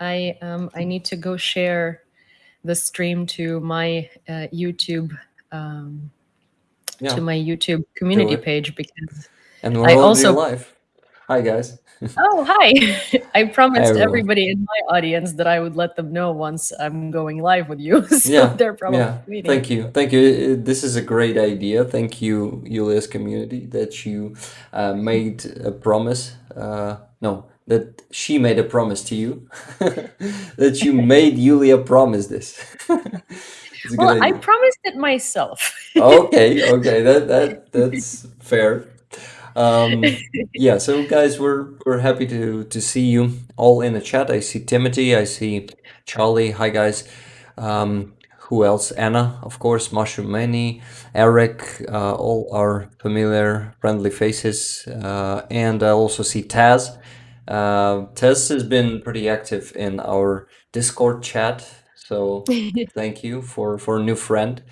I um I need to go share the stream to my uh, YouTube um, Yeah, to my YouTube community page because And we're I also live. Hi, guys. oh hi I promised everyone. everybody in my audience that I would let them know once I'm going live with you, so Yeah, they're probably yeah. waiting. Thank you. Thank you. This is a great idea. Thank you, Julia's community, that you uh, made a promise. Uh, no, that she made a promise to you. that you made Julia promise this. It's a good Well, I promised it myself. Okay, okay, that that that's fair. Um, yeah, so guys, we're we're happy to to see you all in the chat. I see Timothy, I see Charlie. Hi guys. Um, who else? Anna, of course, Mushroom Manny, Eric, uh, all our familiar friendly faces. Uh, and I also see Taz. Uh, Taz has been pretty active in our Discord chat, so thank you for for a new friend.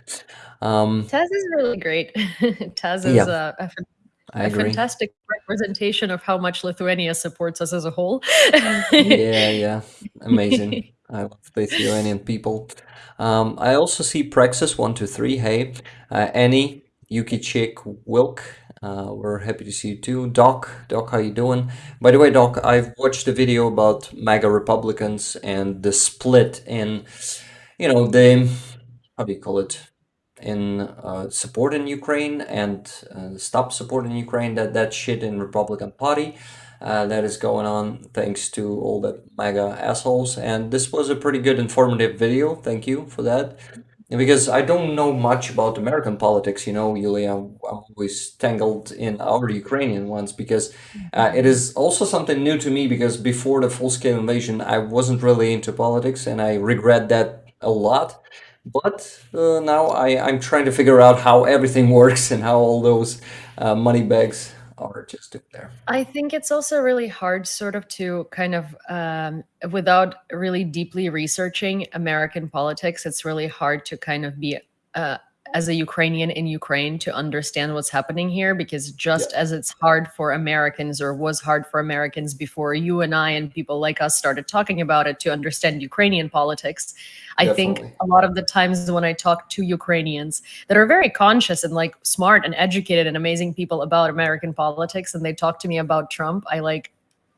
Um, Taz is really great. Taz is yeah, a, a, a fantastic representation of how much Lithuania supports us as a whole. Yeah, yeah, amazing. I love Lithuanian people. Um, I also see Praxis one two three. Hey, uh, Annie, Yuki Chick, Wilk. Uh, we're happy to see you too. Doc, Doc, how you doing? By the way, Doc, I've watched a video about MAGA Republicans and the split in, you know, the how do you call it? in uh, support in Ukraine and uh, stop support in Ukraine. That that shit in Republican Party uh, that is going on thanks to all the mega assholes. And this was a pretty good informative video. Thank you for that. Because I don't know much about American politics, you know, Yulia, I'm always tangled in our Ukrainian ones because uh, it is also something new to me because before the full-scale invasion, I wasn't really into politics and I regret that a lot. But uh, now I, I'm trying to figure out how everything works and how all those uh, money bags there. I think it's also really hard, sort of, to kind of, um, without really deeply researching American politics, it's really hard to kind of be, uh, as a Ukrainian in Ukraine, to understand what's happening here. Because Yeah, just as it's hard for Americans, or was hard for Americans before you and I and people like us started talking about it to understand Ukrainian politics, I think a lot of the times when I talk to Ukrainians, that are very conscious and like smart and educated and amazing people about American politics and they talk to me about Trump, I like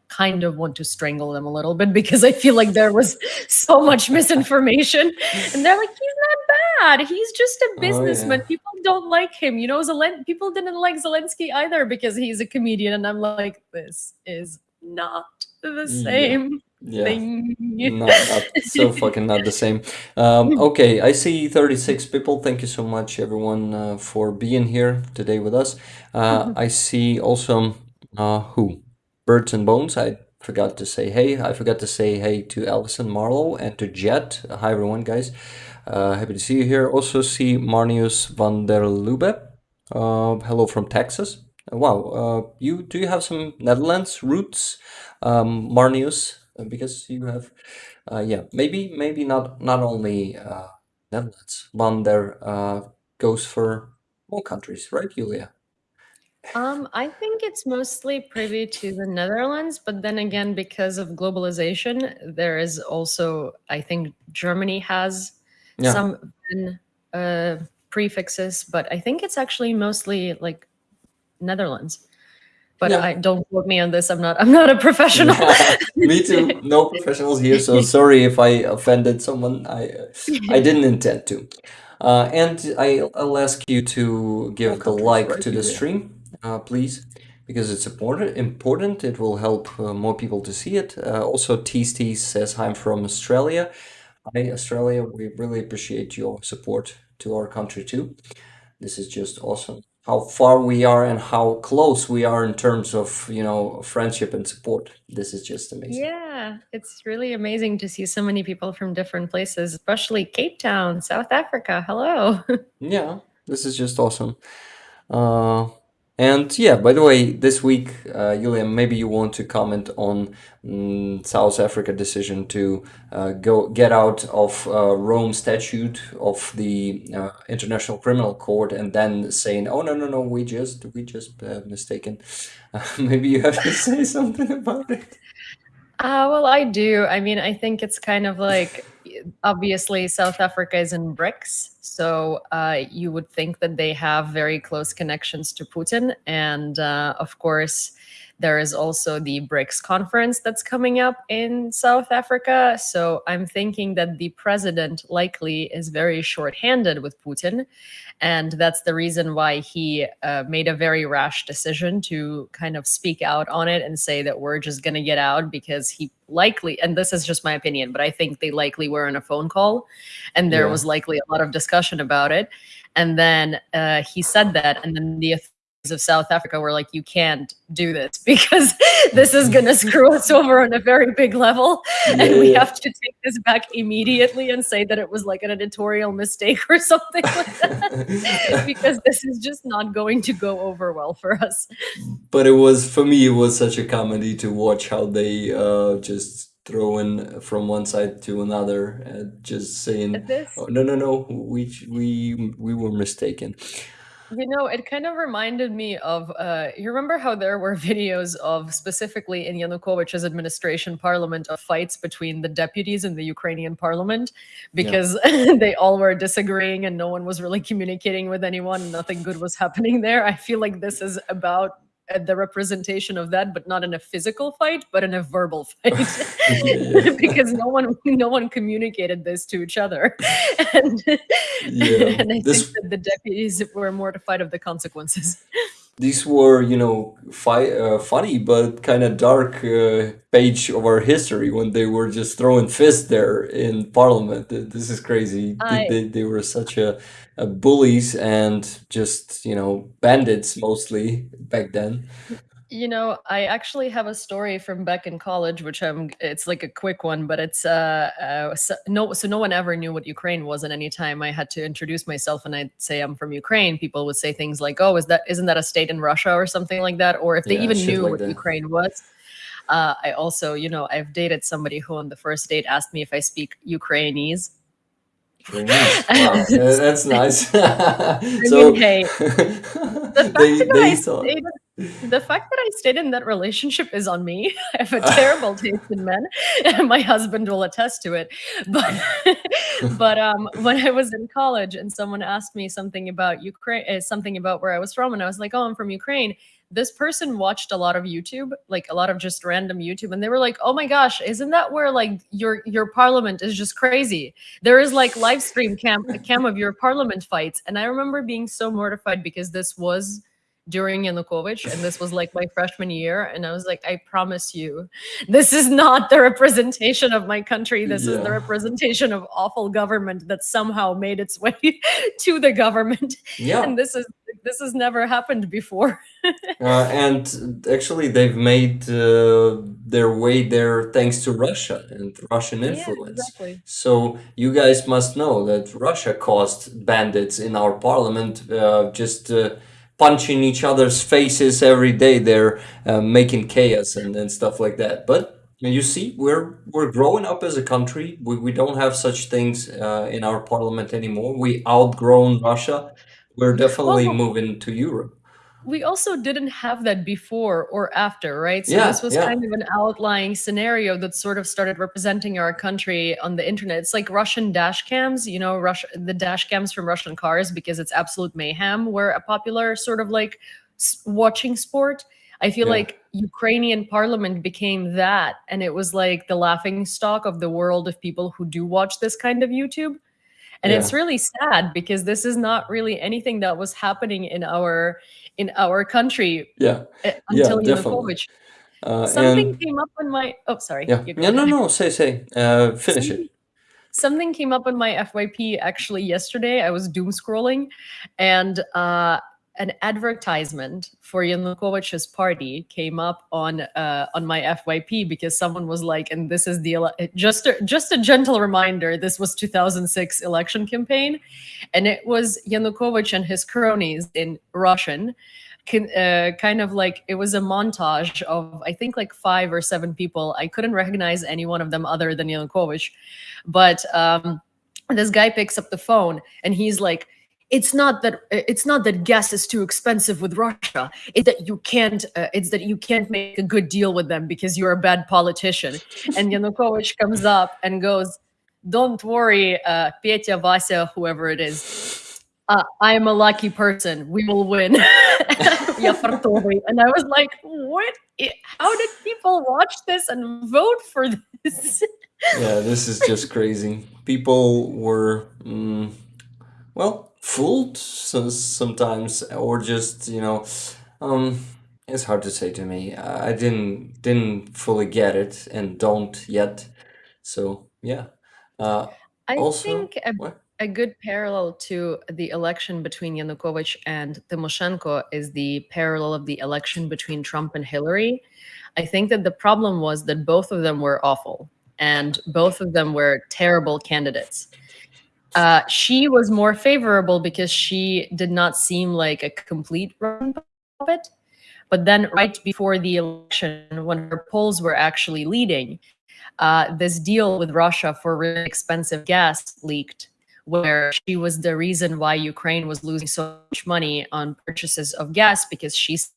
kind of want to strangle them a little bit because I feel like there was so much misinformation. And they're like, he's not bad. He's just a Oh businessman. yeah, People don't like him. You know, Zelen- people didn't like Zelensky either because he's a comedian. And I'm like, this is not the same yeah. thing. Not not so fucking not the same. Um, okay, I see 36 people. Thank you so much, everyone, uh, for being here today with us. Uh, I see also uh, who? Birds and Bones. I forgot to say hey. I forgot to say hey to Alison Marlowe and to Jet. Hi, everyone, guys. Uh, happy to see you here. Also see Marnius van der Lube. Uh, hello from Texas. Uh, Wow. Uh, you do you have some Netherlands roots, um, Marnius? Uh, Because you have, uh, yeah, maybe maybe not not only uh, Netherlands. Van der uh, goes for more countries, right, Julia? Um, I think it's mostly privy to the Netherlands, but then again, because of globalization, there is also, I think Germany has Yeah. some uh, prefixes, but I think it's actually mostly like Netherlands. But Yeah. I don't quote me on this. I'm not. I'm not a professional. Me too. No professionals here, so sorry if I offended someone. I uh, I didn't intend to. Uh, and I, I'll ask you to give the like to the stream, uh, please, because it's important. Important. It will help uh, more people to see it. Uh, also, Tease Tease says, "I'm from Australia." Hi, Australia. We really appreciate your support to our country too. This is just awesome. How far we are and how close we are in terms of, you know, friendship and support. This is just amazing. yeah, it's really amazing to see so many people from different places, especially Cape Town, South Africa. Hello. Yeah, this is just awesome. Uh, and yeah, by the way, this week, uh, Julia, maybe you want to comment on mm, South Africa decision to uh, go get out of uh, Rome Statute of the uh, International Criminal Court, and then saying, "Oh no, no, no, we just we just uh, mistaken." maybe you have to say something about it. Uh, well, I do. I mean, I think it's kind of like obviously South Africa is in BRICS, so uh, you would think that they have very close connections to Putin, and uh, of course there is also the BRICS conference that's coming up in South Africa. So I'm thinking that the president likely is very short-handed with Putin. And that's the reason why he uh, made a very rash decision to kind of speak out on it and say that we're just going to get out because he likely, and this is just my opinion, but I think they likely were in a phone call and there yeah. was likely a lot of discussion about it. And then uh, he said that, and then the of South Africa were like, you can't do this because this is going to screw us over on a very big level. Yeah, and we have to take this back immediately and say that it was like an editorial mistake or something like that because this is just not going to go over well for us. But it was, for me, it was such a comedy to watch how they uh, just throw in from one side to another and just saying, oh, no, no, no, we, we, we were mistaken. You know, it kind of reminded me of, uh, you remember how there were videos of specifically in Yanukovych's administration parliament of fights between the deputies in the Ukrainian parliament because yeah. they all were disagreeing and no one was really communicating with anyone. Nothing good was happening there. I feel like this is about the representation of that, but not in a physical fight, but in a verbal fight, because no one no one communicated this to each other, and, yeah, and I this... think that the deputies were mortified of the consequences. These were, you know, fi uh, funny but kind of dark uh, page of our history when they were just throwing fists there in Parliament. This is crazy. I... They, they were such a uh, bullies and just you know bandits mostly back then you know i actually have a story from back in college which i'm it's like a quick one but it's uh, uh so, no so no one ever knew what ukraine was and anytime i had to introduce myself and i'd say i'm from ukraine people would say things like oh is that isn't that a state in russia or something like that or if they yeah, even knew like what that. ukraine was uh, I also, you know, I've dated somebody who on the first date asked me if I speak Ukrainianese Wow, that's nice. so, mean, hey, the fact, they, that they I the fact that I stayed in that relationship is on me. I have a terrible taste in men, and my husband will attest to it. But, but um, when I was in college and someone asked me something about Ukraine, uh, something about where I was from, and I was like, "Oh, I'm from Ukraine," this person watched a lot of YouTube, like a lot of just random YouTube, and they were like, "Oh my gosh, isn't that where like your your parliament is just crazy? There is like live stream cam cam of your parliament fights." And I remember being so mortified because this was during Yanukovych, and this was like my freshman year, and I was like, "I promise you, this is not the representation of my country. This yeah. is the representation of awful government that somehow made its way to the government, yeah. and this is this has never happened before." uh, and actually, they've made uh, their way there thanks to Russia and Russian influence. Yeah, exactly. So you guys must know that Russia caused bandits in our parliament uh, just uh, punching each other's faces every day. They're uh, making chaos and, and stuff like that. But you see, we're we're growing up as a country. We, we don't have such things uh, in our parliament anymore. We outgrown Russia. We're definitely well, moving to Europe we also didn't have that before or after, right? So yeah, this was yeah. kind of an outlying scenario that sort of started representing our country on the internet. It's like Russian dash cams, you know, Russia, the dash cams from Russian cars because it's absolute mayhem were a popular sort of like watching sport. I feel yeah. like Ukrainian parliament became that and it was like the laughing stock of the world of people who do watch this kind of YouTube. And it's really sad because this is not really anything that was happening in our in our country. Yeah. Eh, until yeah, Yanukovych. Uh, something and, came up on my oh sorry. Yeah. Yeah, no, no, say say. Uh, finish something, it. Something came up on my FYP actually yesterday. I was doom scrolling and uh an advertisement for Yanukovych's party came up on uh, on my FYP because someone was like, and this is the just a, just a gentle reminder. This was 2006 election campaign, and it was Yanukovych and his cronies in Russian. Can, uh, kind of like it was a montage of I think like five or seven people. I couldn't recognize any one of them other than Yanukovych, but um, this guy picks up the phone and he's like it's not that it's not that gas is too expensive with Russia. It's that you can't. Uh, it's that you can't make a good deal with them because you're a bad politician. And Yanukovych comes up and goes, "Don't worry, uh, Petya, Vasya, whoever it is. Uh, I am a lucky person. We will win." and I was like, "What? How did people watch this and vote for this?" yeah, this is just crazy. People were, mm, well, fooled so, sometimes, or just you know, um, it's hard to say to me. I didn't didn't fully get it and don't yet. So yeah. Uh, I also, think a, a good parallel to the election between Yanukovych and Tymoshenko is the parallel of the election between Trump and Hillary. I think that the problem was that both of them were awful and both of them were terrible candidates. Uh, she was more favorable because she did not seem like a complete run puppet. But then, right before the election, when her polls were actually leading, uh, this deal with Russia for really expensive gas leaked, where she was the reason why Ukraine was losing so much money on purchases of gas because she's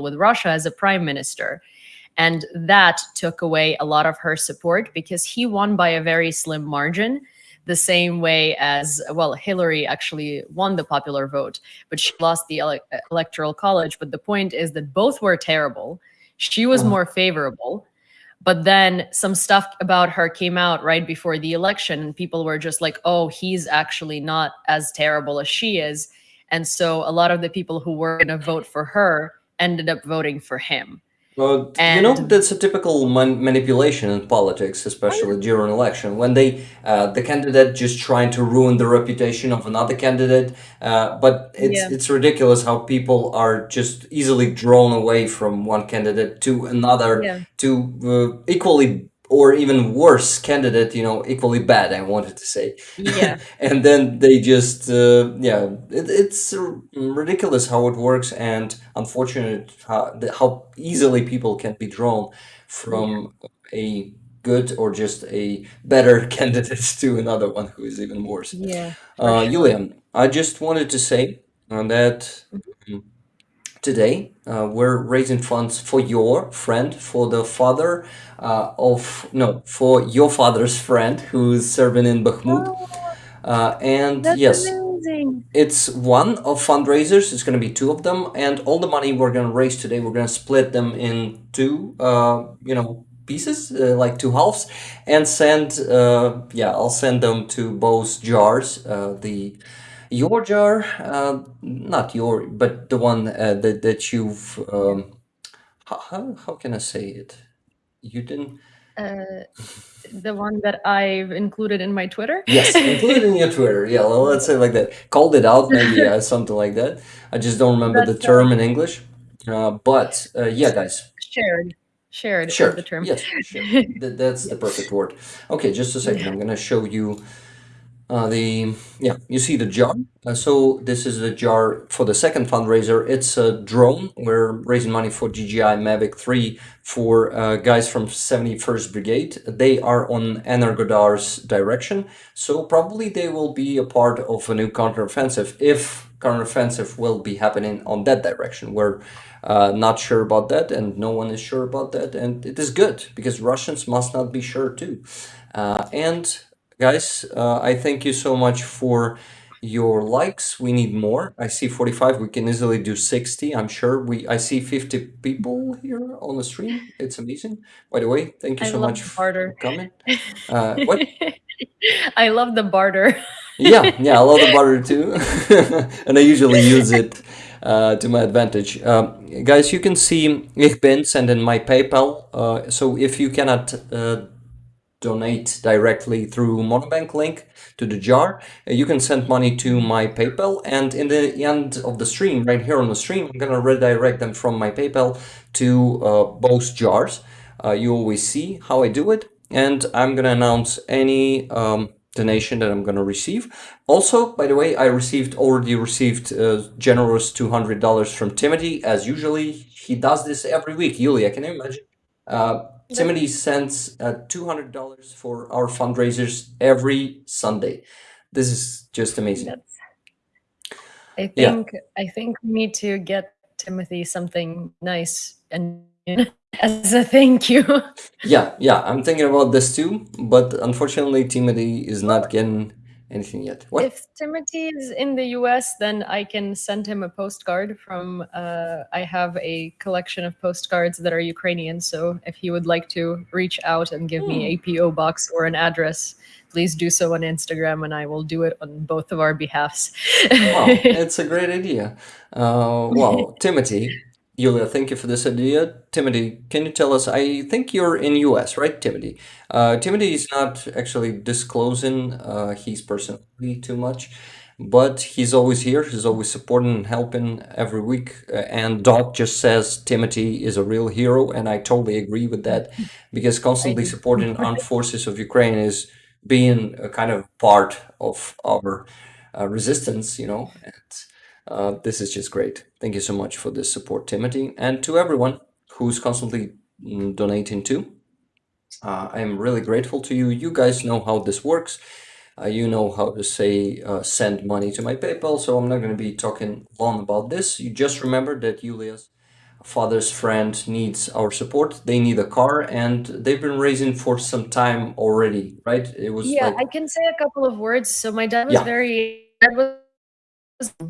with Russia as a prime minister. And that took away a lot of her support because he won by a very slim margin the same way as, well, Hillary actually won the popular vote, but she lost the ele electoral college. But the point is that both were terrible. She was uh-huh. more favorable. But then some stuff about her came out right before the election, and people were just like, oh, he's actually not as terrible as she is. And so a lot of the people who were going to vote for her ended up voting for him. Well, you know that's a typical man manipulation in politics, especially during election, when they uh, the candidate just trying to ruin the reputation of another candidate. Uh, but it's Yeah. it's ridiculous how people are just easily drawn away from one candidate to another Yeah. to uh, equally or even worse candidate, you know, equally bad. I wanted to say, Yeah. and then they just uh, yeah, it, it's ridiculous how it works, and unfortunate how, how easily people can be drawn Yeah. from a good or just a better candidate to another one who is even worse. Yeah, Uh, sure. Julian, I just wanted to say uh, that Mhm. mm, today uh, we're raising funds for your friend, for the father uh, of, no, for your father's friend who's serving in Bakhmut. Oh, Uh, and that's yes, amazing. it's one of fundraisers. It's going to be two of them, and all the money we're going to raise today, we're going to split them in two, uh, you know, pieces, uh, like two halves, and send. Uh, yeah, I'll send them to both jars. Uh, the your jar, uh, not your, but the one uh, that that you've. Um, how, how can I say it? You didn't. Uh, the one that I've included in my Twitter. Yes, included in your Twitter. Yeah, well, let's say like that. Called it out, maybe yeah, something like that. I just don't remember the term uh, in English. Uh, but uh, yeah, guys, shared. Shared is sure. the term. Yes. Th- that's the perfect word. Okay, just a second. I'm gonna show you uh, the yeah. You see the jar. Uh, so this is the jar for the second fundraiser. It's a drone. We're raising money for DJI Mavic 3 for uh, guys from 71st Brigade. They are on Energodar's direction, so probably they will be a part of a new counteroffensive if counteroffensive will be happening on that direction. We're uh, not sure about that, and no one is sure about that, and it is good because Russians must not be sure too. Uh, and guys, uh, I thank you so much for your likes. We need more. I see 45. We can easily do 60. I'm sure we. I see 50 people here on the stream. It's amazing. By the way, thank you I so love much the for barter. coming. Uh, what? I love the barter. Yeah, yeah, I love the barter too, and I usually use it uh, to my advantage. Um, guys, you can see Ich bin send in my PayPal. Uh, so if you cannot uh, donate directly through Monobank link to the jar, uh, you can send money to my PayPal. And in the end of the stream, right here on the stream, I'm gonna redirect them from my PayPal to uh, both jars. Uh, you always see how I do it, and I'm gonna announce any. Um, donation that I'm gonna receive. Also, by the way, I received already received uh, generous two hundred dollars from Timothy, as usually he does this every week. Yulia, can you imagine? Timothy sends uh, two hundred dollars for our fundraisers every Sunday. This is just amazing. that's I think yeah. I think we need to get Timothy something nice and as a thank you. yeah, yeah, I'm thinking about this too, but unfortunately Timothy is not getting anything yet. What? If Timothy is in the US, then I can send him a postcard from. Uh, I have a collection of postcards that are Ukrainian. So if he would like to reach out and give me a hmm. PO box or an address, please do so on Instagram, and I will do it on both of our behalfs. wow, it's a great idea. Uh, wow, Timothy, Yulia, thank you for this idea. Timothy, can you tell us? I think you're in US, right, Timothy? Uh, Timothy is not actually disclosing uh, his personality too much, but he's always here. He's always supporting and helping every week. Uh, and Doc just says Timothy is a real hero, and I totally agree with that because constantly supporting armed forces of Ukraine is being a kind of part of our uh, resistance, you know. And, uh, this is just great. Thank you so much for this support, Timothy, and to everyone who's constantly mm, donating too. Uh, I'm really grateful to you. You guys know how this works. Uh, you know how to say uh, send money to my PayPal, so I'm not going to be talking long about this. You just remember that Yulia's father's friend needs our support. They need a car, and they've been raising for some time already, right? It was yeah. Like... I can say a couple of words. So my dad was yeah. very dad was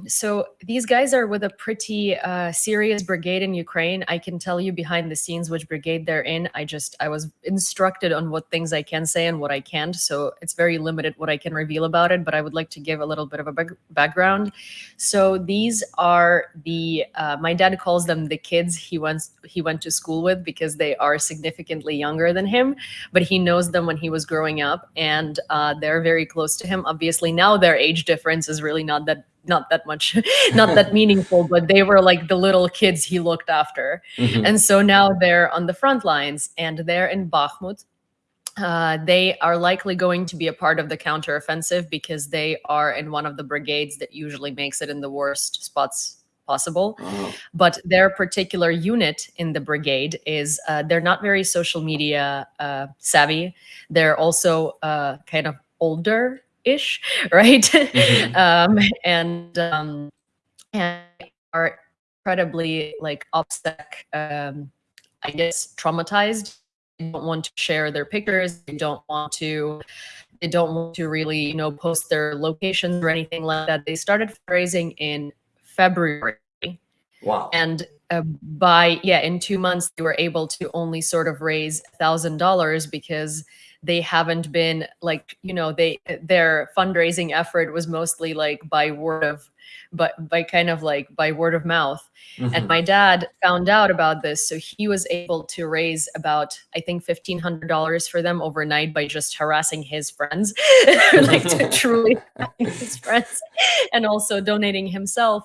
so these guys are with a pretty uh, serious brigade in Ukraine. I can tell you behind the scenes which brigade they're in. I just I was instructed on what things I can say and what I can't. So it's very limited what I can reveal about it. But I would like to give a little bit of a background. So these are the uh, my dad calls them the kids he went he went to school with because they are significantly younger than him. But he knows them when he was growing up, and uh, they're very close to him. Obviously now their age difference is really not that not that much not that meaningful but they were like the little kids he looked after mm-hmm. and so now they're on the front lines and they're in bakhmut uh, they are likely going to be a part of the counteroffensive because they are in one of the brigades that usually makes it in the worst spots possible. Oh. But their particular unit in the brigade is uh, they're not very social media uh, savvy. They're also uh, kind of older ish, right? Mm-hmm. um, and um, and are incredibly like upset, um, I guess, traumatized. They don't want to share their pictures. They don't want to. They don't want to really, you know, post their locations or anything like that. They started fundraising in February. Wow. And uh, by yeah, in two months they were able to only sort of raise thousand dollars because they haven't been like you know they their fundraising effort was mostly like by word of but by kind of like by word of mouth. Mm-hmm. and my dad found out about this so he was able to raise about i think $1500 for them overnight by just harassing his friends like to truly his friends and also donating himself.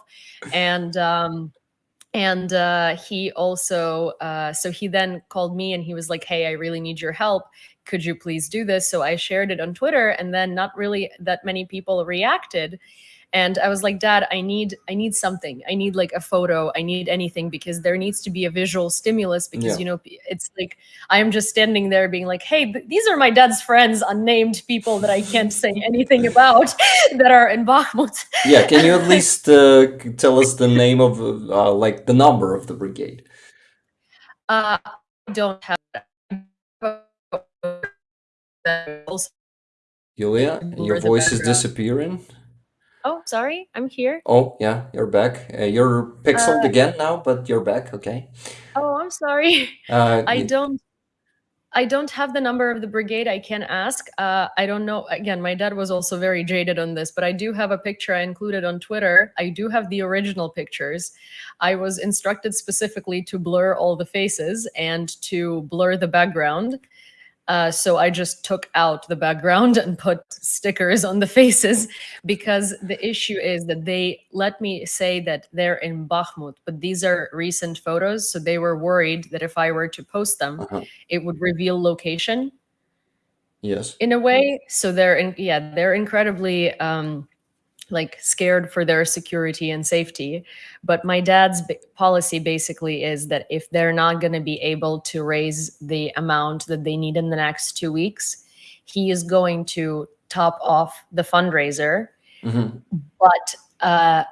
And um and uh, he also uh, so he then called me and he was like hey i really need your help could you please do this? So I shared it on Twitter and then not really that many people reacted. And I was like, Dad, I need I need something. I need like a photo. I need anything because there needs to be a visual stimulus because yeah. you know it's like I am just standing there being like, hey, these are my dad's friends, unnamed people that I can't say anything about that are in Bakhmut. yeah, can you at least uh, tell us the name of uh, like the number of the brigade? Uh, I don't have Yulia, your voice is disappearing. Oh, sorry, I'm here. Oh, yeah, you're back. Uh, you're pixeled uh, again now, but you're back. Okay. Oh, I'm sorry. Uh, I don't. I don't have the number of the brigade. I can ask. Uh, I don't know. Again, my dad was also very jaded on this, but I do have a picture I included on Twitter. I do have the original pictures. I was instructed specifically to blur all the faces and to blur the background. Uh, so I just took out the background and put stickers on the faces because the issue is that they let me say that they're in Bakhmut, but these are recent photos. So they were worried that if I were to post them, uh -huh. it would reveal location. Yes. In a way. So they're in, yeah, they're incredibly um, like scared for their security and safety. But my dad's policy basically is that if they're not going to be able to raise the amount that they need in the next two weeks, he is going to top off the fundraiser. Mm -hmm. But uh,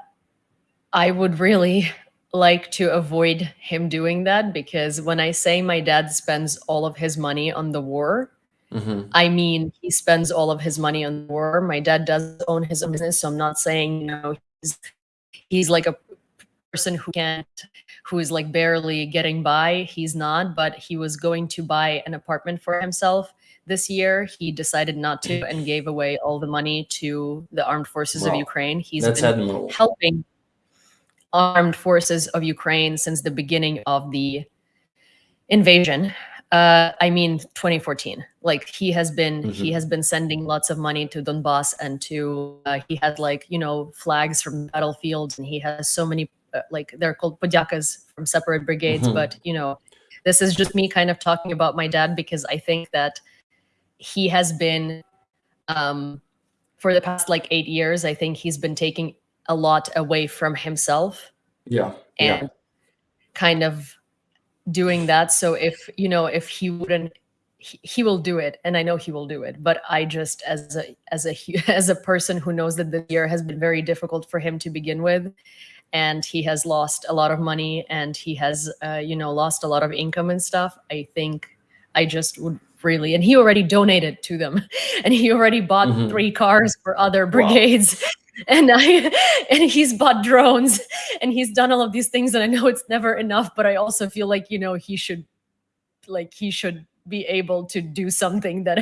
I would really like to avoid him doing that because when I say my dad spends all of his money on the war, Mm-hmm. I mean he spends all of his money on the war. My dad does own his own business, so I'm not saying you know he's he's like a person who can't who is like barely getting by. He's not, but he was going to buy an apartment for himself this year. He decided not to and gave away all the money to the armed forces of Ukraine. He's That's been admirable. helping armed forces of Ukraine since the beginning of the invasion. Uh, I mean, 2014. Like he has been, he Mhm. has been sending lots of money to Donbass and to. Uh, he had like you know flags from battlefields, and he has so many uh, like they're called podyakas from separate brigades. Mhm. But you know, this is just me kind of talking about my dad because I think that he has been um, for the past like eight years. I think he's been taking a lot away from himself Yeah. Yeah. and kind of doing that. So if you know if he wouldn't he, he will do it and i know he will do it. But i just as a as a as a person who knows that this year has been very difficult for him to begin with and he has lost a lot of money and he has uh, you know lost a lot of income and stuff i think i just would really and he already donated to them. And he already bought Mhm. three cars for other brigades. And i and he's bought drones. And he's done all of these things and i know it's never enough but i also feel like you know he should like he should be able to do something that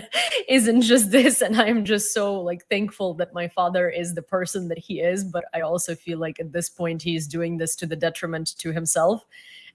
isn't just this. And i'm just so like thankful that my father is the person that he is but i also feel like at this point he's doing this to the detriment to himself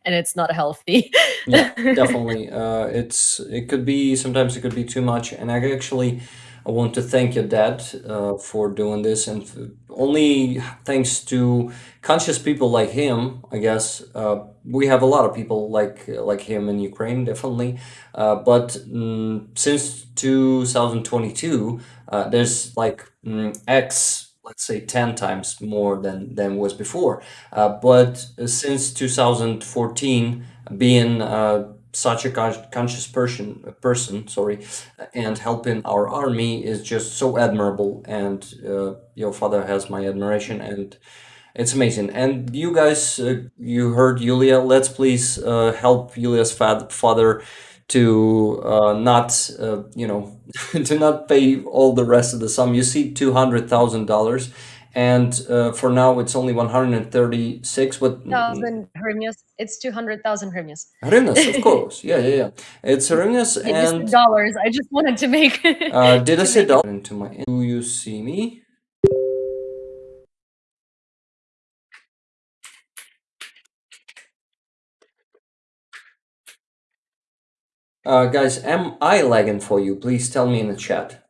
and it's not healthy Yeah, definitely. Uh, it's it could be sometimes it could be too much, and I actually I want to thank your dad uh, for doing this, and f only thanks to conscious people like him, I guess. Uh, we have a lot of people like like him in Ukraine, definitely. Uh, but mm, since 2022, uh, there's like mm, X, let's say 10 times more than than was before. Uh, but uh, since 2014 being uh, such a con- conscious person, person, sorry, and helping our army is just so admirable. And uh, your father has my admiration, and it's amazing. And you guys, uh, you heard Yulia. Let's please uh, help Yulia's father to uh, not, uh, you know, to not pay all the rest of the sum. You see, two hundred thousand dollars. And uh, for now, it's only 136. But thousand hryvnias it's 200000 hryvnias Hryvnias, of course. Yeah, yeah, yeah. It's hryvnias Yeah, you said and dollars i just wanted to make uh, did I say make it- dollar into my? Do you see me? Uh, guys, am I lagging for you? Please tell me in the chat.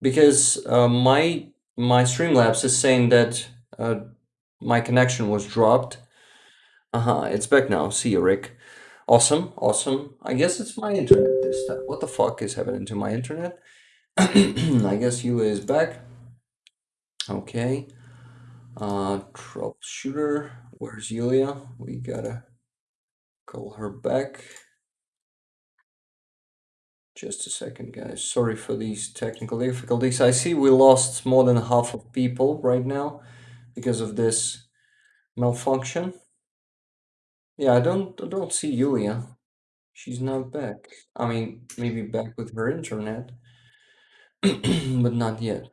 Because uh, my my Streamlabs is saying that uh, my connection was dropped. Uh-huh, it's back now. See you, Rick. Awesome, awesome. I guess it's my internet this time. What the fuck is happening to my internet? I guess you is back. Okay. Uh, troubleshooter. Where's Yulia? We gotta call her back. Just a second, guys. Sorry for these technical difficulties. I see we lost more than half of people right now because of this malfunction. Yeah, I don't I don't see Yulia. She's not back. I mean, maybe back with her internet, but not yet.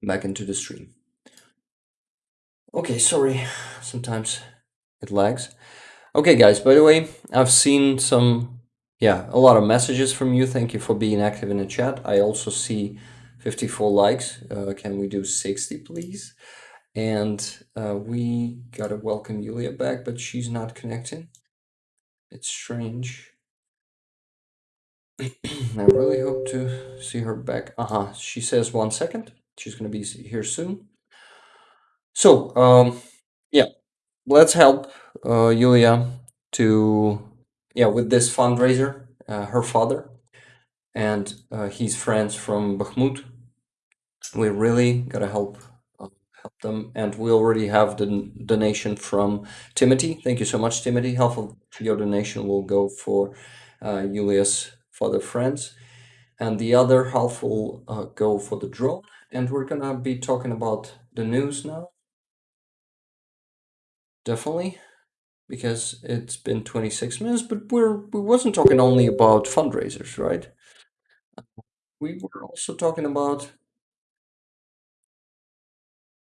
Back into the stream. Okay, sorry. Sometimes it lags. Okay, guys, by the way, I've seen some, yeah, a lot of messages from you. Thank you for being active in the chat. I also see 54 likes. Uh, can we do 60, please? And uh, we gotta welcome Yulia back, but she's not connecting. It's strange. I really hope to see her back. Uh-huh, she says one second. She's gonna be here soon. So, um, yeah, let's help uh, Yulia to, yeah, with this fundraiser. Uh, her father and uh, his friends from Bakhmut. We really gotta help uh, help them, and we already have the donation from Timothy. Thank you so much, Timothy. Half of your donation will go for uh, Yulia's father friends. and the other half will uh, go for the drone. And we're gonna be talking about the news now. Definitely, because it's been 26 minutes, but we're we wasn't talking only about fundraisers, right? We were also talking about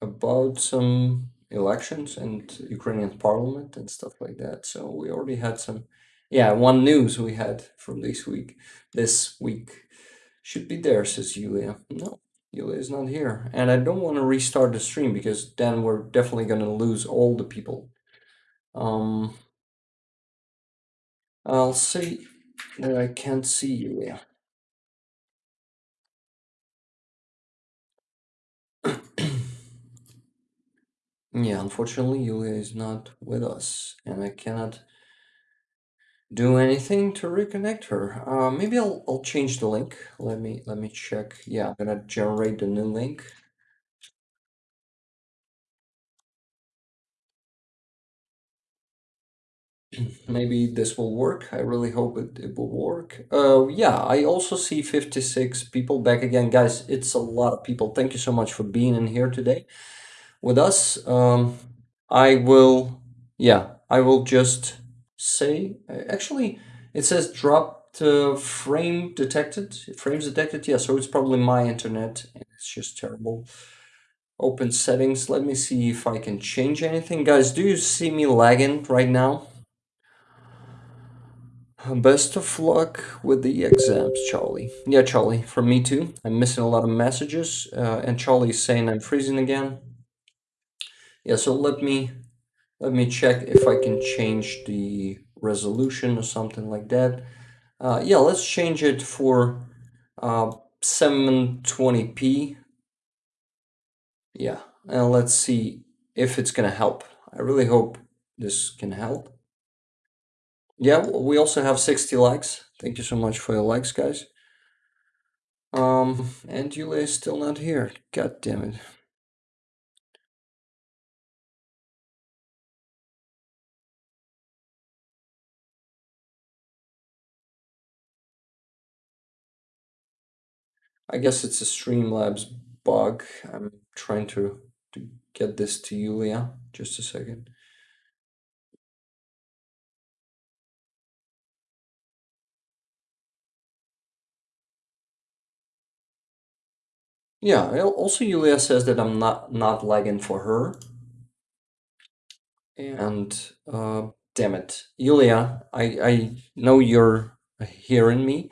about some elections and Ukrainian parliament and stuff like that. So we already had some, yeah, one news we had from this week. This week should be there, says Julia No, Yulia is not here, and I don't want to restart the stream because then we're definitely gonna lose all the people. Um, I'll say that I can't see Yulia. Yeah, unfortunately, Yulia is not with us, and I cannot do anything to reconnect her. Uh, maybe I'll I'll change the link. Let me let me check. Yeah, I'm gonna generate the new link. Maybe this will work. I really hope it, it will work. Uh, yeah, I also see 56 people back again. Guys, it's a lot of people. Thank you so much for being in here today with us. Um, I will, yeah, I will just say, actually, it says dropped uh, frame detected, frames detected. Yeah, so it's probably my internet. It's just terrible. Open settings. Let me see if I can change anything. Guys, do you see me lagging right now? Best of luck with the exams, Charlie. Yeah, Charlie, from me too. I'm missing a lot of messages, uh, and Charlie's saying I'm freezing again. Yeah, so let me let me check if I can change the resolution or something like that. Uh, yeah, let's change it for uh, 720p. Yeah, and let's see if it's gonna help. I really hope this can help. Yeah, we also have 60 likes. Thank you so much for your likes, guys. Um, and Yulia is still not here. God damn it. I guess it's a Streamlabs bug. I'm trying to, to get this to Yulia. Just a second. Yeah, also Yulia says that I'm not not lagging for her. And uh, damn it, Yulia, I I know you're hearing me.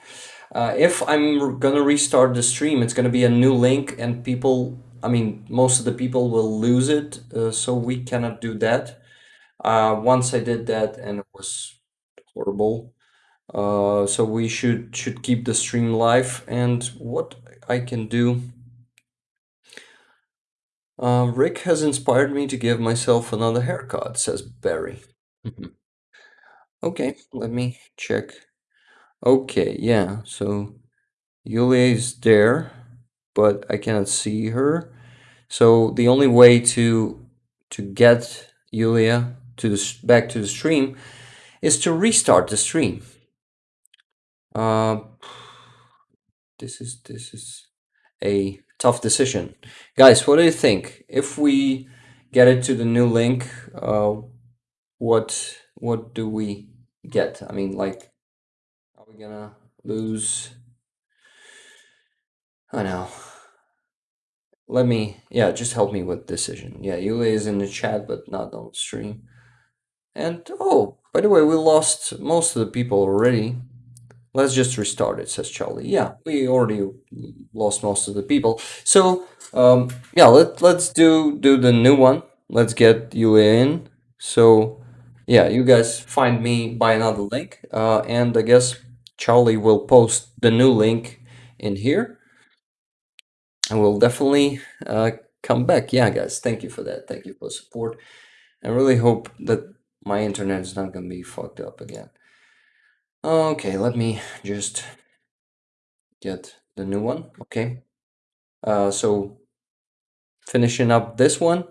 Uh, if I'm gonna restart the stream, it's gonna be a new link, and people, I mean, most of the people will lose it, uh, so we cannot do that. Uh, once I did that, and it was horrible. Uh, so we should should keep the stream live. And what I can do uh, Rick has inspired me to give myself another haircut, says Barry. okay, let me check. Okay, yeah, so Yulia is there, but I cannot see her. So the only way to to get Yulia to the back to the stream is to restart the stream. Uh, this is this is a tough decision. Guys, what do you think? If we get it to the new link, uh, what what do we get? I mean, like, are gonna lose? I know. Let me, yeah, just help me with decision. Yeah, Yulia is in the chat, but not on stream. And, oh, by the way, we lost most of the people already. Let's just restart it, says Charlie. Yeah, we already lost most of the people. So, um, yeah, let, let's do, do the new one. Let's get you in. So, yeah, you guys find me by another link. Uh, and I guess Charlie will post the new link in here. And we'll definitely uh, come back. Yeah, guys, thank you for that. Thank you for the support. I really hope that my internet is not going to be fucked up again. Okay, let me just get the new one. Okay. Uh, so finishing up this one.